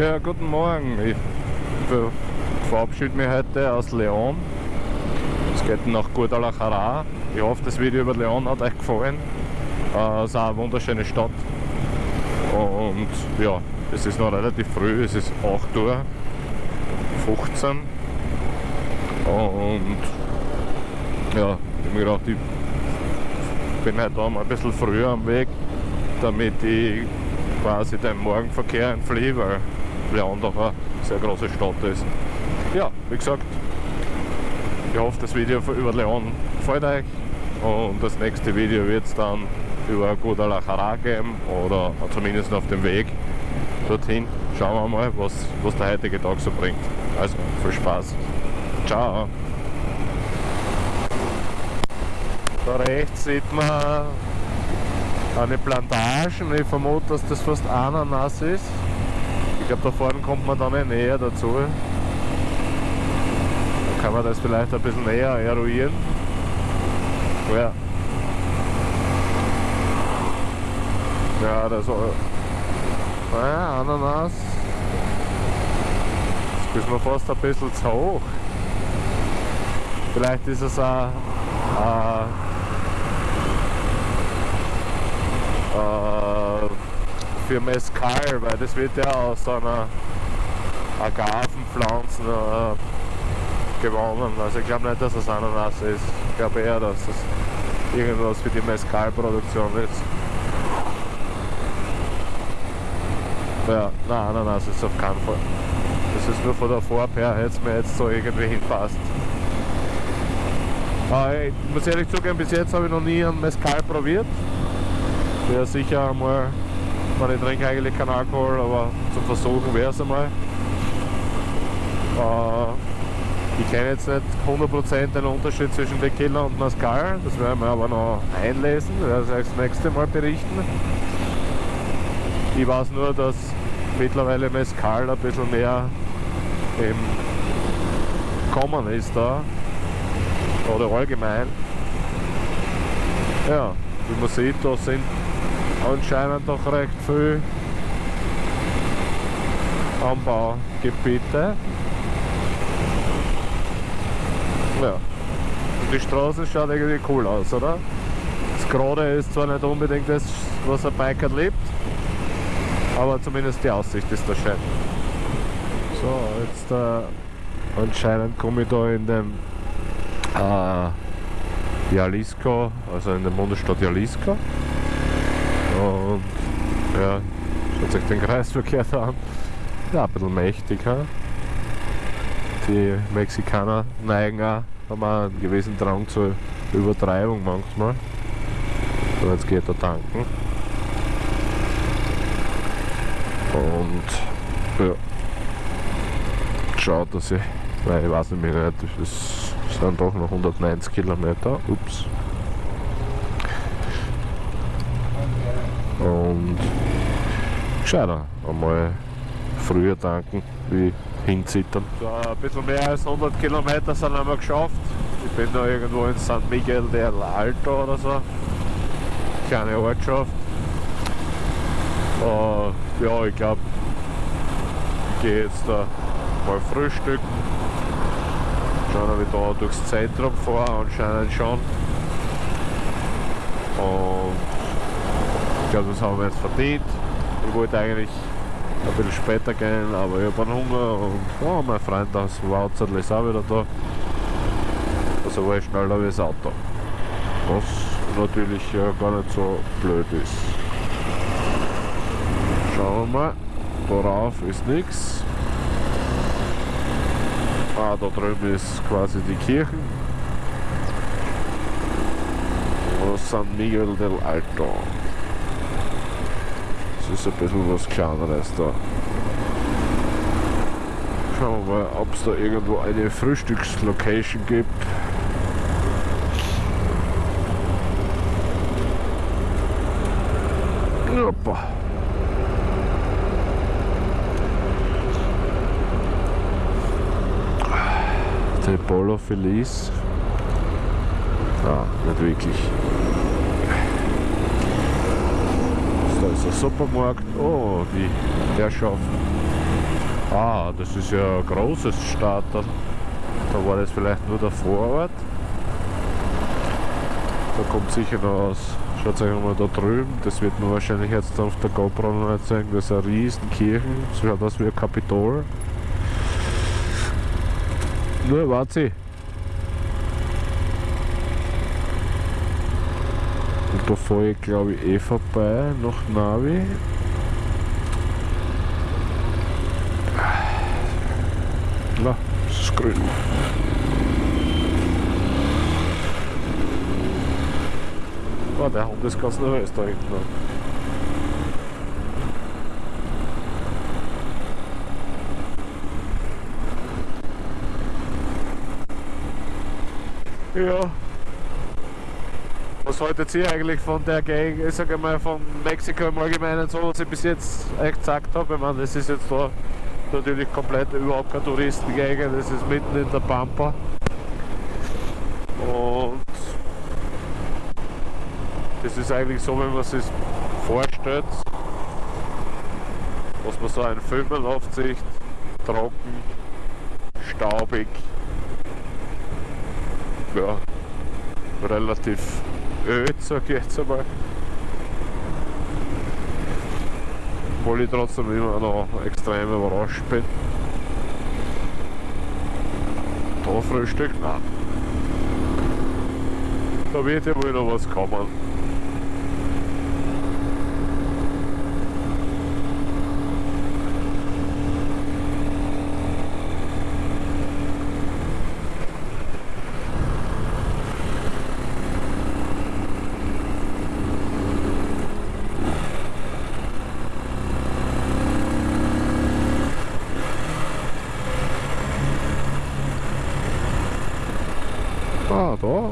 Ja, guten Morgen. Ich verabschiede mich heute aus Leon. Es geht nach Guadalajara. Ich hoffe, das Video über Leon hat euch gefallen. Äh, es ist auch eine wunderschöne Stadt. Und ja, es ist noch relativ früh, es ist 8 Uhr 15 und ja, ich habe mir gedacht, ich bin heute mal ein bisschen früher am Weg, damit ich quasi den Morgenverkehr entfliehe, weil Leon doch eine sehr große Stadt ist. Ja, wie gesagt, ich hoffe, das Video über Leon gefällt euch und das nächste Video wird es dann über Guadalajara geben oder zumindest auf dem Weg dorthin. Schauen wir mal, was, was der heutige Tag so bringt. Also viel Spaß. Ciao. Da rechts sieht man eine Plantage und ich vermute, dass das fast Ananas ist. Ich glaube, da vorne kommt man dann näher dazu. Da kann man das vielleicht ein bisschen näher eruieren. Ja. Ja, das ja, Ananas. Das ist mir fast ein bisschen zu hoch. Vielleicht ist es ein, ein für Mescal, weil das wird ja aus einer Agavenpflanze äh, gewonnen. Also ich glaube nicht, dass es Ananas ist. Ich glaube eher, dass es irgendwas für die Mescal-Produktion ist. Ja, nein, Ananas ist auf keinen Fall. Das ist nur von der Farbe her, hätte es mir jetzt so irgendwie hinpasst. Aber ich muss ehrlich zugeben, bis jetzt habe ich noch nie einen Mescal probiert. Wäre sicher einmal, ich trinke eigentlich keinen Alkohol, aber zum Versuchen wäre es einmal. Äh, ich kenne jetzt nicht 100% den Unterschied zwischen Tequila und Mescal, das werden wir aber noch einlesen, werde ich das nächste Mal berichten. Ich weiß nur, dass mittlerweile Mescal ein bisschen mehr im Kommen ist da. Oder allgemein. Ja, wie man sieht, da sind anscheinend doch recht viele Anbaugebiete. Ja. Und die Straße schaut irgendwie cool aus, oder? Das Gerade ist zwar nicht unbedingt das, was ein Biker liebt, aber zumindest die Aussicht ist da schön. So, jetzt äh, anscheinend komme ich da in dem äh, Jalisco, also in der Bundesstadt Jalisco. Und ja, schaut sich den Kreisverkehr da an. Ja, ein bisschen mächtig. He? Die Mexikaner neigen auch, haben auch einen gewissen Drang zur Übertreibung manchmal. So, jetzt geht er tanken. Und ja, schaut, dass ich, weil ich weiß nicht mehr, das sind doch noch 190 Kilometer. Ups. Und gescheiter einmal früher tanken wie hinzittern. So, ein bisschen mehr als 100 Kilometer sind wir geschafft. Ich bin da irgendwo in San Miguel del Alto oder so. Kleine Ortschaft. Uh, ja, ich glaube, ich gehe jetzt da mal frühstücken. Schauen, ob ich da durchs Zentrum fahre, anscheinend schon. Und glaube, das haben wir jetzt verdient. Ich wollte eigentlich ein bisschen später gehen, aber ich habe einen Hunger und oh, mein Freund aus Wauzerl ist auch wieder da. Also war ich schneller wie das Auto. Was natürlich ja gar nicht so blöd ist. Schauen wir mal. Darauf ist nichts. Ah, da drüben ist quasi die Kirche. San Miguel del Alto. Das ist ein bisschen was kleineres da. Schauen wir mal, ob es da irgendwo eine Frühstückslocation gibt. Hoppa. Der Polo Feliz. Ah, nicht wirklich. Da ist der Supermarkt. Oh, die Herrschaft Ah, das ist ja ein großes Starter. Da war das vielleicht nur der Vorort. Da kommt sicher noch aus. Schaut euch mal da drüben, das wird man wahrscheinlich jetzt auf der GoPro noch nicht zeigen. Das ist eine riesen Kirchen, das schaut aus wie ein Kapitol. Nur warte. Und da fahre ich glaube ich eh vorbei nach Navi. Na, es ist grün. Oh, der Hund ist ganz nervös da hinten. Ja. Haltet ihr eigentlich von der Gegend, ich sage mal von Mexiko im Allgemeinen, so was ich bis jetzt echt gesagt habe? Ich meine, das ist jetzt da natürlich komplett überhaupt keine Touristengegend, das ist mitten in der Pampa. Und das ist eigentlich so, wenn man sich vorstellt, was man so einen Filmen aufzieht, trocken, staubig, ja, relativ öd, sag ich jetzt einmal. Obwohl ich trotzdem immer noch extrem überrascht bin. Da Frühstück? Nein. Da wird ja wohl noch was kommen. Ah, da.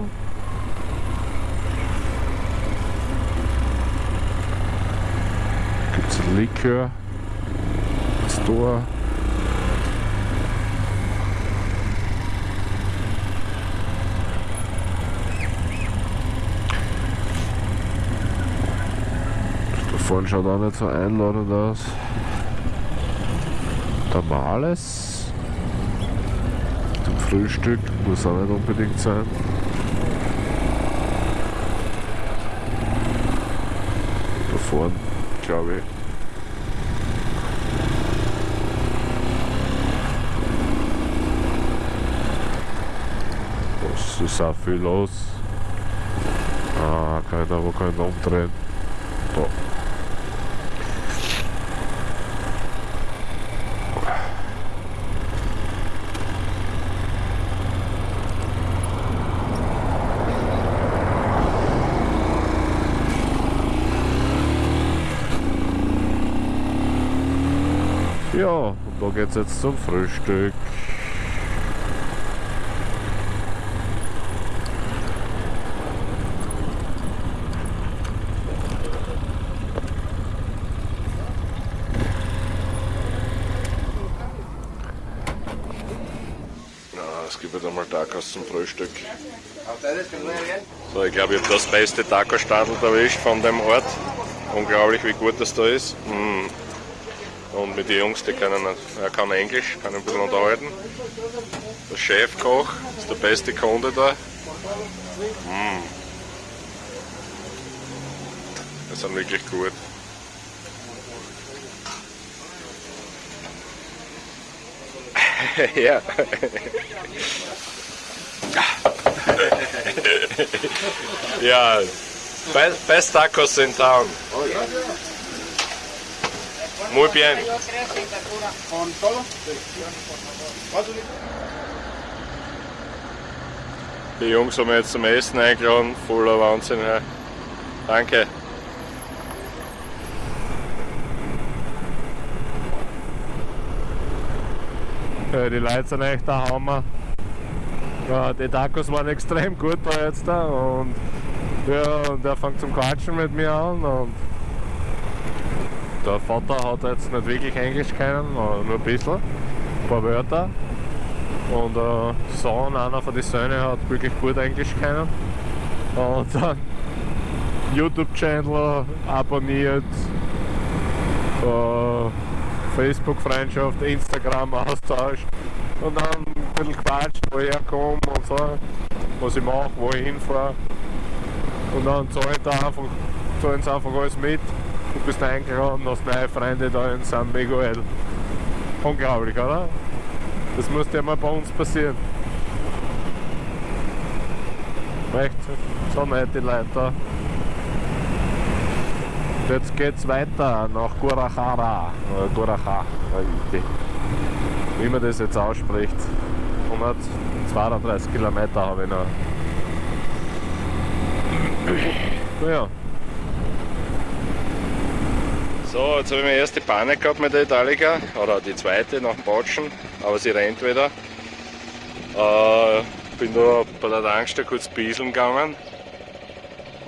Likör. Store. Da vorne schaut auch nicht so einladend aus. Tamales. Zum Frühstück muss auch nicht unbedingt sein. Da vorne, glaube ich. Was ist auch viel los? Ah, keiner, wo ich umdrehen. Da. Ja, und da geht's jetzt zum Frühstück. Ja, es gibt jetzt einmal Tacos zum Frühstück. So, ich glaube, ich habe das beste Taco-Stadel erwischt von dem Ort. Unglaublich, wie gut das da ist. Mm. Und mit den Jungs, die können, er kann Englisch, kann ein bisschen unterhalten. Der Chefkoch ist der beste Kunde da. Mm. Die sind wirklich gut. ja. Ja, best, tacos in town. Muy bien. ¿Con todo? ¿Cuánto Die Jungs haben jetzt zum Essen eingeladen, voller Wahnsinn. Ja. Danke. Ja, die Leute sind echt der Hammer. Ja, die Tacos waren extrem gut da jetzt da und ja, und er fängt zum Quatschen mit mir an und der Vater hat jetzt nicht wirklich Englisch können, nur ein bisschen, ein paar Wörter. Und der Sohn, einer von den Söhnen, hat wirklich gut Englisch können. Und dann YouTube-Channel abonniert, äh, Facebook-Freundschaft, Instagram-Austausch und dann bisschen quatscht, wo ich herkomme und so, was ich mache, wo ich hinfahre. Und dann zahlen sie einfach, sie einfach alles mit. Du bist eingeladen, hast neue Freunde da in San Miguel. Unglaublich, oder? Das muss ja mal bei uns passieren. Echt, so nett die Leute da. Jetzt geht's weiter nach Guadalajara. Oder Guadalajara, wie man das jetzt ausspricht. 132 Kilometer habe ich noch. Naja. So, jetzt habe ich meine erste Panne gehabt mit der Italica, oder die zweite nach dem Botschen, aber sie rennt wieder. Äh, bin da bei der Tankstelle kurz bieseln gegangen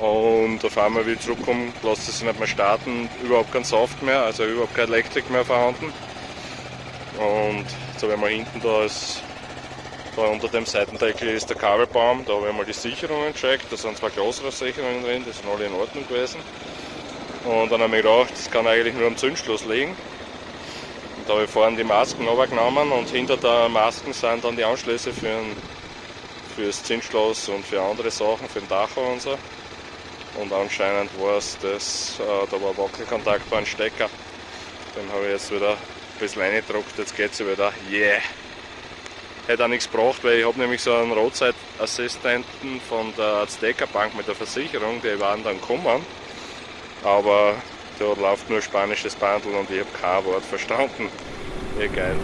und auf einmal wie ich zurückkomme, lässt es sich nicht mehr starten, überhaupt kein Soft mehr, also überhaupt keine Elektrik mehr vorhanden. Und jetzt habe ich mal hinten da, ist, da unter dem Seitendeckel ist der Kabelbaum, da habe ich mal die Sicherungen gecheckt, da sind zwei größere Sicherungen drin, die sind alle in Ordnung gewesen. Und dann habe ich gedacht, das kann eigentlich nur am Zündschluss liegen. Und da habe ich vorhin die Masken runtergenommen und hinter der Masken sind dann die Anschlüsse für, ein, für das Zündschloss und für andere Sachen, für den Dacho und so. Und anscheinend war es das, äh, da war Wackelkontakt bei einem Stecker. Den habe ich jetzt wieder ein bisschen reingedruckt, jetzt geht es wieder. Yeah! Hätte auch nichts gebracht, weil ich habe nämlich so einen Roadside-Assistenten von der Azteca Bank mit der Versicherung, die waren dann gekommen. Aber da läuft nur spanisches Bandel und ich habe kein Wort verstanden. Geil.